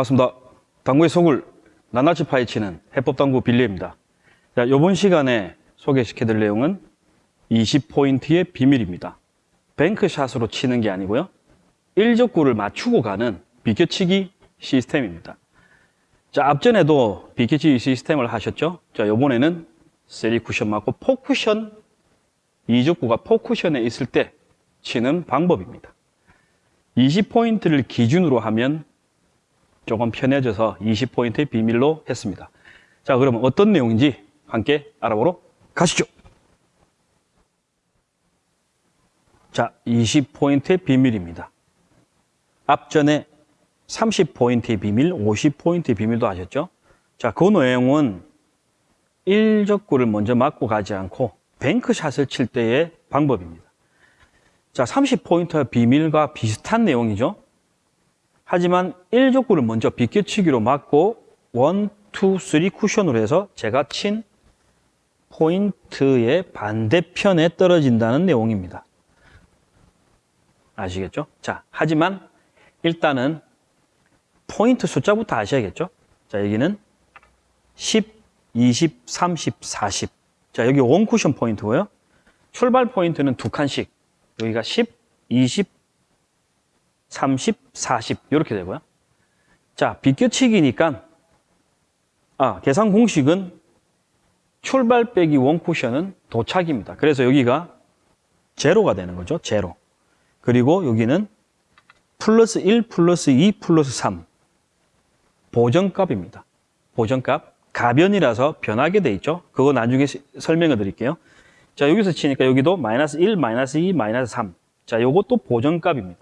반갑습니다. 당구의 속을 낱낱이 파헤치는 해법당구 빌리입니다. 자, 이번 시간에 소개시켜드릴 내용은 20포인트의 비밀입니다. bank shot으로 치는 게 아니고요. 일적구를 맞추고 가는 비껴치기 시스템입니다. 자, 앞전에도 비껴치기 시스템을 하셨죠? 자, 이번에는 three 쿠션 맞고 four쿠션, 이적구가 four쿠션에 있을 때 치는 방법입니다. 20포인트를 기준으로 하면 조금 편해져서 20포인트의 비밀로 했습니다. 자, 그러면 어떤 내용인지 함께 알아보러 가시죠. 자, 20포인트의 비밀입니다. 앞전에 30포인트의 비밀, 50포인트의 비밀도 하셨죠? 자, 그 내용은 1적구를 먼저 맞고 가지 않고 bank shot을 칠 때의 방법입니다. 자, 30포인트의 비밀과 비슷한 내용이죠? 하지만 1적구를 먼저 비껴치기로 맞고 1, 2, 3 쿠션으로 해서 제가 친 포인트의 반대편에 떨어진다는 내용입니다. 아시겠죠? 자, 하지만 일단은 포인트 숫자부터 아셔야겠죠? 자, 여기는 10, 20, 30, 40. 자, 여기 원 쿠션 포인트고요. 출발 포인트는 두 칸씩. 여기가 10, 20, 30, 40 이렇게 되고요. 자, 비껴치기니까 아, 계산 공식은 출발 빼기 원 쿠션은 도착입니다. 그래서 여기가 제로가 되는 거죠. 제로. 그리고 여기는 플러스 1, 플러스 2, 플러스 3 보정값입니다. 보정값. 가변이라서 변하게 돼 있죠. 그거 나중에 설명을 드릴게요. 자, 여기서 치니까 여기도 마이너스 1, 마이너스 2, 마이너스 3. 자, 요것도 보정값입니다.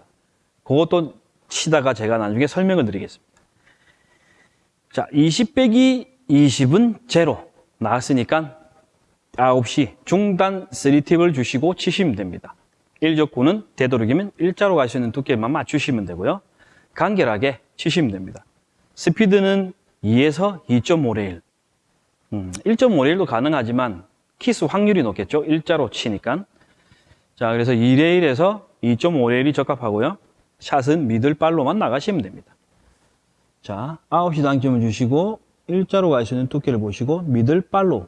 그것도 치다가 제가 나중에 설명을 드리겠습니다. 자, 20 빼기 20은 제로 나왔으니까 9시 중단 3팁을 주시고 치시면 됩니다. 1적구는 되도록이면 일자로 갈 수 있는 두께만 맞추시면 되고요. 간결하게 치시면 됩니다. 스피드는 2에서 2.5레일. 음, 1.5레일도 가능하지만 키스 확률이 높겠죠. 일자로 치니까. 자, 그래서 2레일에서 2.5레일이 적합하고요. 샷은 middle follow로만 나가시면 됩니다. 자, 9시 당점을 주시고 일자로 갈 수 있는 두께를 보시고 middle follow로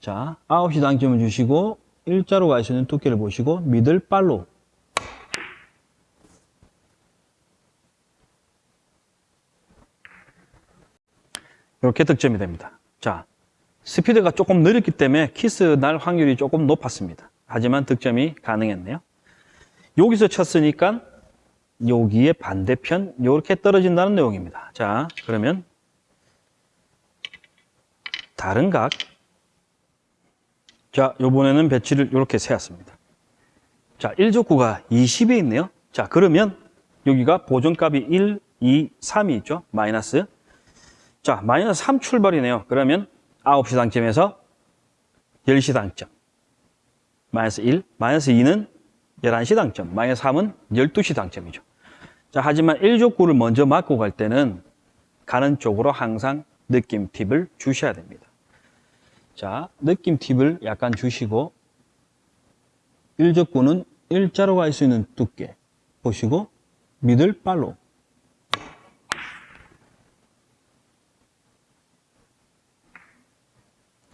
자, 9시 당점을 주시고 일자로 갈 수 있는 두께를 보시고 미들발로 이렇게 득점이 됩니다. 자, 스피드가 조금 느렸기 때문에 키스 날 확률이 조금 높았습니다. 하지만 득점이 가능했네요. 여기서 쳤으니까 여기에 반대편 이렇게 떨어진다는 내용입니다. 자, 그러면 다른 각. 자, 요번에는 배치를 이렇게 세웠습니다. 자, 1족구가 20에 있네요. 자, 그러면 여기가 보존값이 1, 2, 3이 있죠. 마이너스. 자, 마이너스 3 출발이네요. 그러면 9시 당점에서 10시 당점. 마이너스 1, 마이너스 2는 11시 당점, 마이너스 3은 12시 당점이죠. 자, 하지만 1족구를 먼저 맞고 갈 때는 가는 쪽으로 항상 느낌 팁을 주셔야 됩니다. 자, 느낌 팁을 약간 주시고 1족구는 일자로 갈 수 있는 두께 보시고 미들발로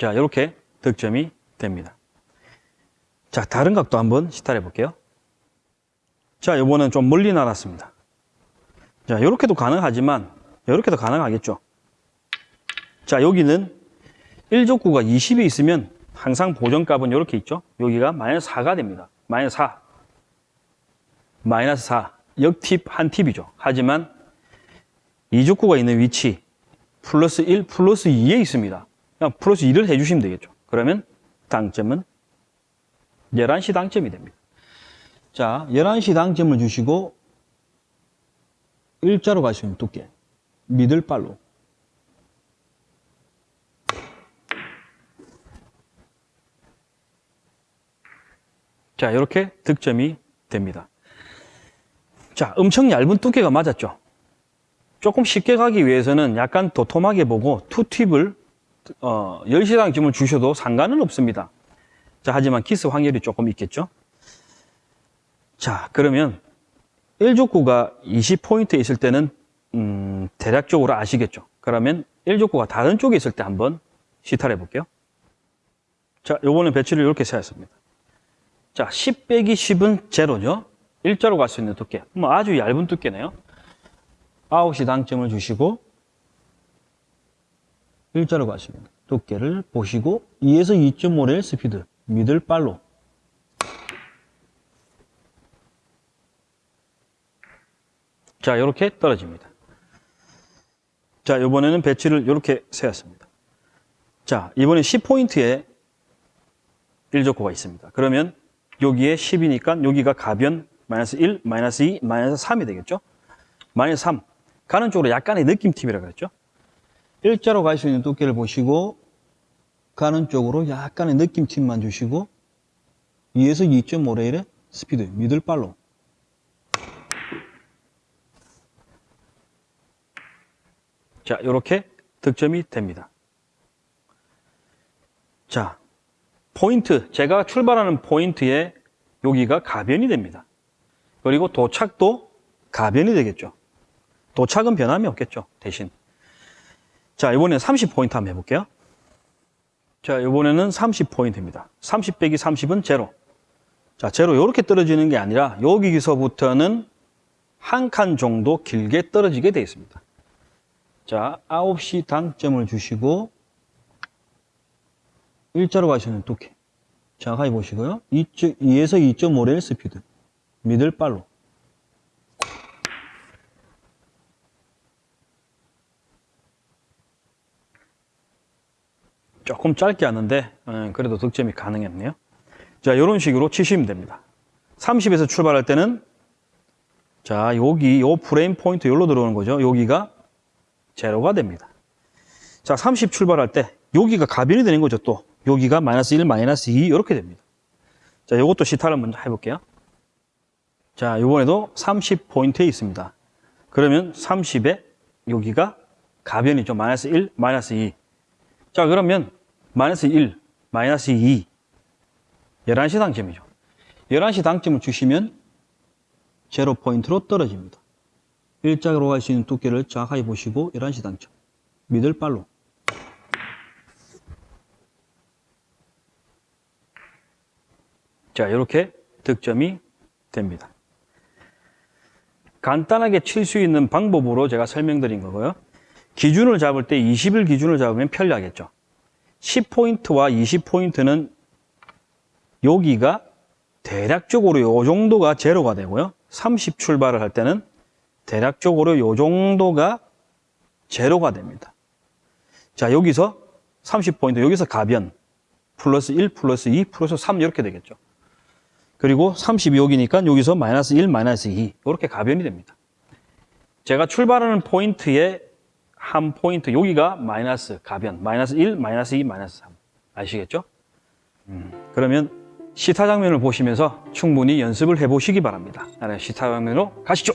자, 이렇게 득점이 됩니다. 자, 다른 각도 한번 시탈해 볼게요. 자, 요번은 좀 멀리 날았습니다. 자, 이렇게도 가능하지만 이렇게도 가능하겠죠. 자, 여기는 1족구가 20이 있으면 항상 보정값은 이렇게 있죠. 여기가 마이너스 4가 됩니다. 마이너스 4. 마이너스 4. 역팁 한 팁이죠. 하지만 2족구가 있는 위치 플러스 1, 플러스 2에 있습니다. 그냥 플러스 2를 해주시면 되겠죠. 그러면 당점은 11시 당점이 됩니다. 자, 11시 당점을 주시고 일자로 갈수 있는 두께 미들발로 자, 이렇게 득점이 됩니다. 자, 엄청 얇은 두께가 맞았죠. 조금 쉽게 가기 위해서는 약간 도톰하게 보고 투팁을 어, 10시 당점을 주셔도 상관은 없습니다. 자, 하지만 키스 확률이 조금 있겠죠. 자, 그러면 1족구가 20포인트에 있을 때는 음, 대략적으로 아시겠죠? 그러면 1족구가 다른 쪽에 있을 때 한번 시타를 해볼게요. 자, 요거는 배치를 이렇게 세웠습니다. 자, 10 빼기 10은 제로죠? 일자로 갈 수 있는 두께. 뭐 아주 얇은 두께네요. 9시 당점을 주시고 일자로 있는 두께를 보시고 2에서 2.5레일 스피드 middle follow로 자, 이렇게 떨어집니다. 자, 이번에는 배치를 이렇게 세웠습니다. 자, 이번에 10포인트에 1족구가 있습니다. 그러면 여기에 10이니까 여기가 가변 마이너스 1, 마이너스 2, 마이너스 3이 되겠죠? 마이너스 3. 가는 쪽으로 약간의 느낌 팁이라고 그랬죠? 일자로 갈 수 있는 두께를 보시고 가는 쪽으로 약간의 느낌 팁만 주시고 2에서 2.5레일의 스피드, middle follow로 자, 이렇게 득점이 됩니다. 자, 포인트, 제가 출발하는 포인트에 여기가 가변이 됩니다. 그리고 도착도 가변이 되겠죠. 도착은 변함이 없겠죠, 대신. 자, 이번에는 30포인트 한번 해볼게요. 자, 이번에는 30포인트입니다. 30 빼기 30은 제로. 자, 제로 이렇게 떨어지는 게 아니라 여기서부터는 한 칸 정도 길게 떨어지게 되어 있습니다. 자, 9시 당점을 주시고 일자로 가시는 두께. 정확하게 보시고요. 2에서 2.5레일 스피드. 미들 발로. 조금 짧게 하는데 어, 그래도 득점이 가능했네요. 자, 이런 식으로 치시면 됩니다. 30에서 출발할 때는 자, 여기 요 프레임 포인트 여기로 들어오는 거죠. 여기가 제로가 됩니다. 자, 30 출발할 때 여기가 가변이 되는 거죠, 또. 여기가 마이너스 1, 마이너스 2 이렇게 됩니다. 자, 요것도 시타를 먼저 해볼게요. 자, 이번에도 30포인트에 있습니다. 그러면 30에 여기가 가변이죠. 마이너스 1, 마이너스 2. 자, 그러면 마이너스 1, 마이너스 2. 11시 당점이죠. 11시 당점을 주시면 제로 포인트로 떨어집니다. 일자로 갈 수 있는 두께를 정확하게 보시고 11시 당점. 미들 발로. 자, 이렇게 득점이 됩니다. 간단하게 칠 수 있는 방법으로 제가 설명드린 거고요. 기준을 잡을 때 20일 기준을 잡으면 편리하겠죠. 10포인트와 20포인트는 여기가 대략적으로 요 정도가 제로가 되고요. 30 출발을 할 때는 대략적으로 요 정도가 제로가 됩니다. 자, 여기서 30포인트, 여기서 가변, 플러스 1, 플러스 2, 플러스 3 이렇게 되겠죠. 그리고 30이 여기니까 여기서 마이너스 1, 마이너스 2 이렇게 가변이 됩니다. 제가 출발하는 포인트에 한 포인트 여기가 마이너스 가변 마이너스 1, 마이너스 2, 마이너스 3 아시겠죠? 음, 그러면 시타 장면을 보시면서 충분히 연습을 해보시기 바랍니다. 시타 장면으로 가시죠.